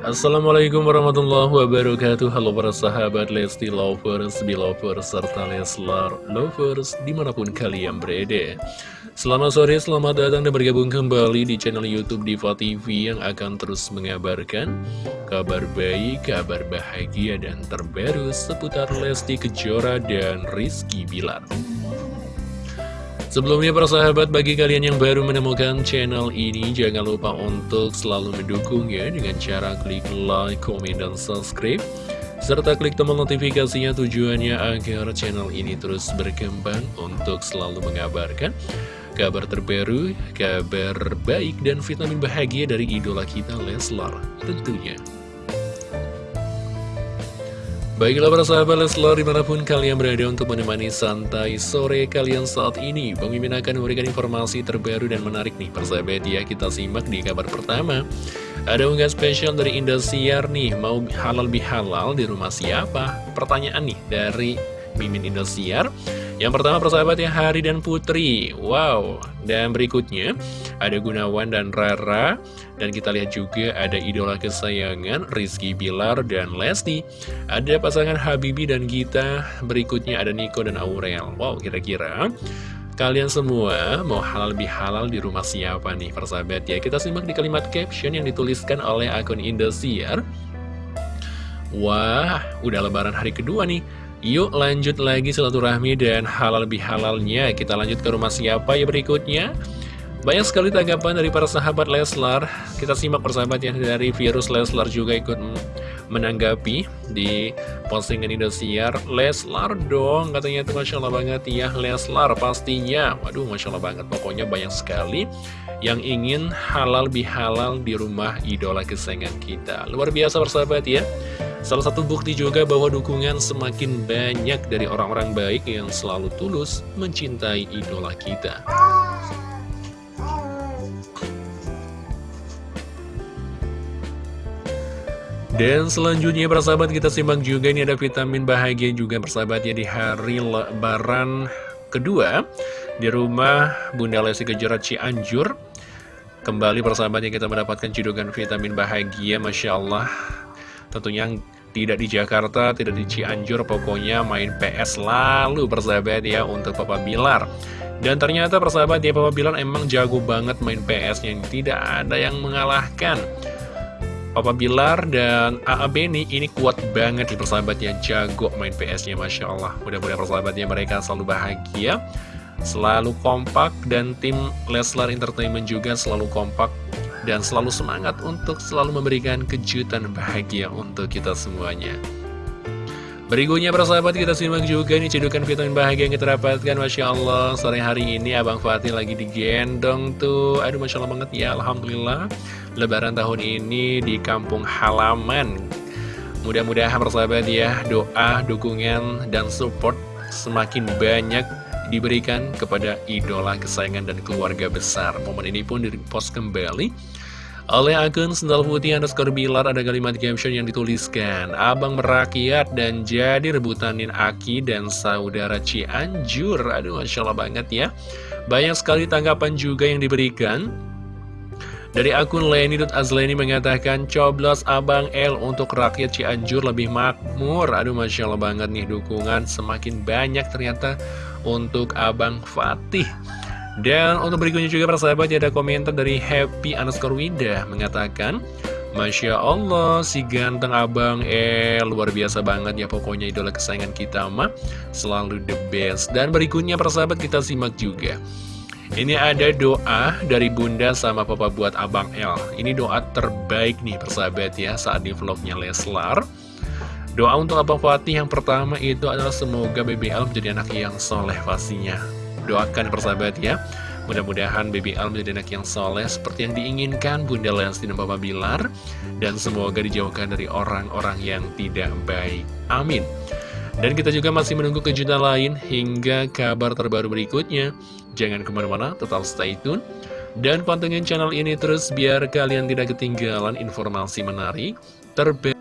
Assalamualaikum warahmatullahi wabarakatuh. Halo para sahabat Lesti Lovers, Belovers, serta Leslar Lovers di mana pun kalian berada. Selamat sore, selamat datang dan bergabung kembali di channel Youtube Diva TV Yang akan terus mengabarkan kabar baik, kabar bahagia dan terbaru seputar Lesti Kejora dan Rizky Bilar Sebelumnya para sahabat, bagi kalian yang baru menemukan channel ini, jangan lupa untuk selalu mendukungnya dengan cara klik like, komen, dan subscribe. Serta klik tombol notifikasinya tujuannya agar channel ini terus berkembang untuk selalu mengabarkan kabar terbaru, kabar baik, dan vitamin bahagia dari idola kita Leslar tentunya. Baiklah para sahabat Leslar di mana pun kalian berada untuk menemani santai sore kalian saat ini Mimin akan memberikan informasi terbaru dan menarik nih. Persahabat ya Kita simak di kabar pertama. Ada unggahan spesial dari Indosiar nih Mau halal bihalal di rumah siapa? Pertanyaan nih dari Mimin Indosiar yang pertama persahabat ya Hari dan Putri. Wow. Dan berikutnya ada Gunawan dan Rara. Dan kita lihat juga ada idola kesayangan Rizky Bilar dan Lesti. Ada pasangan Habibi dan Gita. Berikutnya ada Niko dan Aurel. Wow kira-kira Kalian semua mau halal lebih halal di rumah siapa nih persahabat ya? Kita simak di kalimat caption yang dituliskan oleh akun Indosiar. Wah, udah lebaran hari kedua nih Yuk lanjut lagi silaturahmi dan halal lebih halalnya Kita lanjut ke rumah siapa ya berikutnya? Banyak sekali tanggapan dari para sahabat Leslar. Kita simak persahabat ya dari virus Leslar juga ikut menanggapi Di postingan Indosiar Leslar dong katanya itu Masya Allah banget. Ya Leslar pastinya. Waduh Masya Allah banget. Pokoknya banyak sekali Yang ingin halal lebih halal di rumah idola kesayangan kita. Luar biasa persahabat ya. Salah satu bukti juga bahwa dukungan semakin banyak dari orang-orang baik yang selalu tulus mencintai idola kita. Dan selanjutnya persahabat kita simak juga ini ada vitamin bahagia juga persahabat ya di hari lebaran kedua di rumah Bunda Lesti Kejora Cianjur. Kembali persahabat yang kita mendapatkan cidukan vitamin bahagia Masya Allah Tentunya tidak di Jakarta, tidak di Cianjur, pokoknya main PS lalu persahabat ya untuk Papa Bilar. Dan ternyata persahabat ya Papa Bilar emang jago banget main PS yang tidak ada yang mengalahkan. Papa Bilar dan AA Beni ini kuat banget di persahabatnya jago main PS-nya Masya Allah mudah-mudahan persahabatnya mereka selalu bahagia selalu kompak dan tim Leslar Entertainment juga selalu kompak dan selalu semangat untuk selalu memberikan kejutan bahagia untuk kita semuanya. Berikutnya para sahabat kita simak juga nih cedukan vitamin bahagia yang kita dapatkan. Masya Allah sore hari ini Abang Fatih lagi digendong tuh. Aduh Masya Allah banget ya Alhamdulillah. Lebaran tahun ini di kampung halaman. Mudah-mudahan persahabat ya doa, dukungan, dan support semakin banyak diberikan kepada idola kesayangan dan keluarga besar. Momen ini pun dipost kembali oleh akun Sendal Putih underscore Bilar ada kalimat caption yang dituliskan Abang merakyat dan jadi rebutanin Aki dan saudara Cianjur Aduh Masya Allah banget ya Banyak sekali tanggapan juga yang diberikan dari akun Leni.azleni mengatakan, coblos Abang L untuk rakyat Cianjur lebih makmur. Aduh, Masya Allah banget nih dukungan semakin banyak ternyata untuk Abang Fatih. Dan untuk berikutnya juga persahabat ada komentar dari Happy underscore Winda mengatakan, Masya Allah, si ganteng abang eh luar biasa banget ya pokoknya idola kesayangan kita mah selalu the best. Dan berikutnya persahabat kita simak juga. Ini ada doa dari bunda sama papa buat abang L Ini doa terbaik nih persahabat ya saat di vlognya Leslar Doa untuk abang Fatih yang pertama itu adalah semoga BBL menjadi anak yang soleh pastinya Doakan persahabat ya Mudah-mudahan BBL menjadi anak yang soleh seperti yang diinginkan Bunda Lesti dan Papa Bilar Dan semoga dijauhkan dari orang-orang yang tidak baik Amin dan kita juga masih menunggu kejutan lain hingga kabar terbaru berikutnya. Jangan ke mana-mana, tetap stay tune. Dan pantengin channel ini terus biar kalian tidak ketinggalan informasi menarik, terbaru.